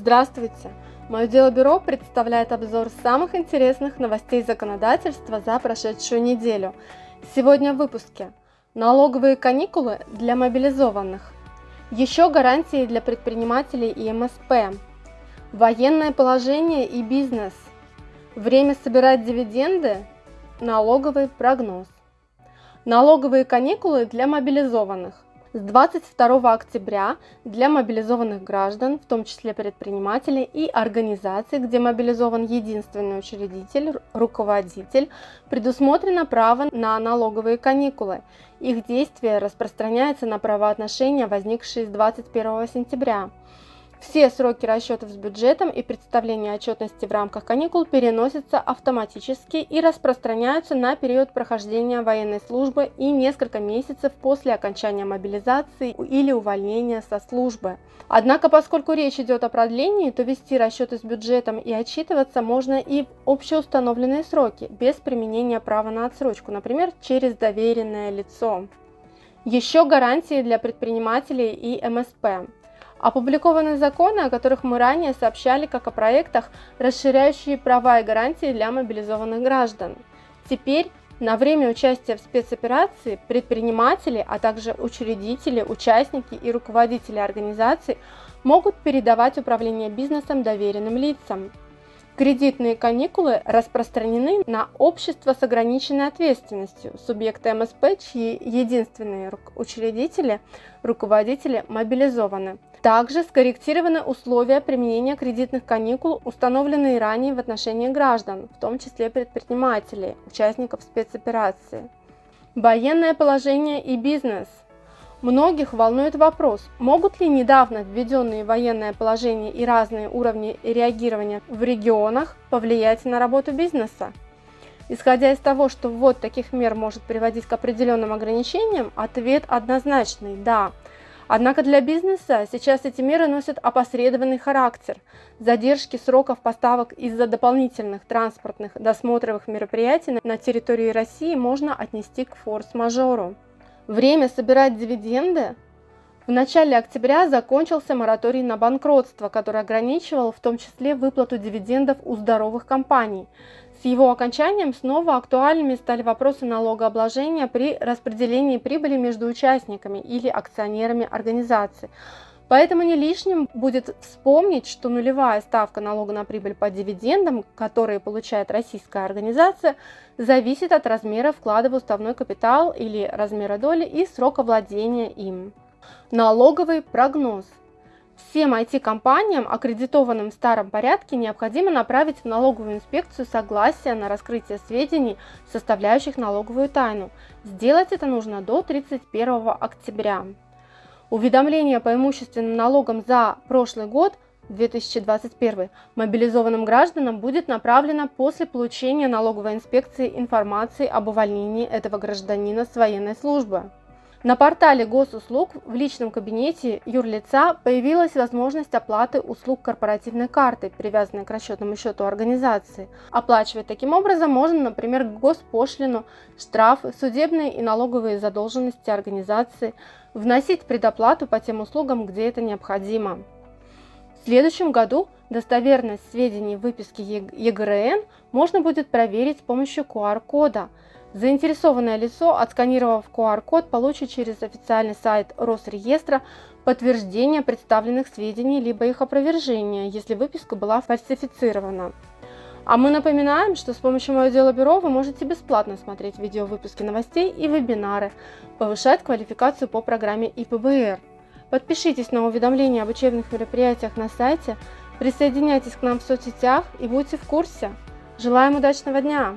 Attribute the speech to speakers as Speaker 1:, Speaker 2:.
Speaker 1: Здравствуйте! Мое дело бюро представляет обзор самых интересных новостей законодательства за прошедшую неделю. Сегодня в выпуске. Налоговые каникулы для мобилизованных. Еще гарантии для предпринимателей и МСП. Военное положение и бизнес. Время собирать дивиденды. Налоговый прогноз. Налоговые каникулы для мобилизованных. С 22 октября для мобилизованных граждан, в том числе предпринимателей и организаций, где мобилизован единственный учредитель, руководитель, предусмотрено право на налоговые каникулы. Их действие распространяется на правоотношения, возникшие с 21 сентября. Все сроки расчетов с бюджетом и представления отчетности в рамках каникул переносятся автоматически и распространяются на период прохождения военной службы и несколько месяцев после окончания мобилизации или увольнения со службы. Однако, поскольку речь идет о продлении, то вести расчеты с бюджетом и отчитываться можно и в общеустановленные сроки, без применения права на отсрочку, например, через доверенное лицо. Еще гарантии для предпринимателей и МСП. Опубликованы законы, о которых мы ранее сообщали как о проектах, расширяющие права и гарантии для мобилизованных граждан. Теперь на время участия в спецоперации предприниматели, а также учредители, участники и руководители организаций могут передавать управление бизнесом доверенным лицам. Кредитные каникулы распространены на общество с ограниченной ответственностью, субъекты МСП, чьи единственные учредители, руководители мобилизованы. Также скорректированы условия применения кредитных каникул, установленные ранее в отношении граждан, в том числе предпринимателей, участников спецоперации. Военное положение и бизнес – Многих волнует вопрос, могут ли недавно введенные военное положение и разные уровни реагирования в регионах повлиять на работу бизнеса? Исходя из того, что ввод таких мер может приводить к определенным ограничениям, ответ однозначный – да. Однако для бизнеса сейчас эти меры носят опосредованный характер. Задержки сроков поставок из-за дополнительных транспортных досмотровых мероприятий на территории России можно отнести к форс-мажору. Время собирать дивиденды? В начале октября закончился мораторий на банкротство, который ограничивал в том числе выплату дивидендов у здоровых компаний. С его окончанием снова актуальными стали вопросы налогообложения при распределении прибыли между участниками или акционерами организации. Поэтому не лишним будет вспомнить, что нулевая ставка налога на прибыль по дивидендам, которые получает российская организация, зависит от размера вклада в уставной капитал или размера доли и срока владения им. Налоговый прогноз. Всем IT-компаниям, аккредитованным в старом порядке, необходимо направить в налоговую инспекцию согласие на раскрытие сведений, составляющих налоговую тайну. Сделать это нужно до 31 октября. Уведомление по имущественным налогам за прошлый год 2021 мобилизованным гражданам будет направлено после получения налоговой инспекции информации об увольнении этого гражданина с военной службы. На портале госуслуг в личном кабинете юрлица появилась возможность оплаты услуг корпоративной карты, привязанной к расчетному счету организации. Оплачивать таким образом можно, например, госпошлину, штрафы, судебные и налоговые задолженности организации, вносить предоплату по тем услугам, где это необходимо. В следующем году достоверность сведений в выписке ЕГРН можно будет проверить с помощью QR-кода – Заинтересованное лицо, отсканировав QR-код, получит через официальный сайт Росреестра подтверждение представленных сведений либо их опровержение, если выписка была фальсифицирована. А мы напоминаем, что с помощью Мое дело бюро вы можете бесплатно смотреть видео выпуски новостей и вебинары, повышать квалификацию по программе ИПБР. Подпишитесь на уведомления об учебных мероприятиях на сайте, присоединяйтесь к нам в соцсетях и будьте в курсе. Желаем удачного дня!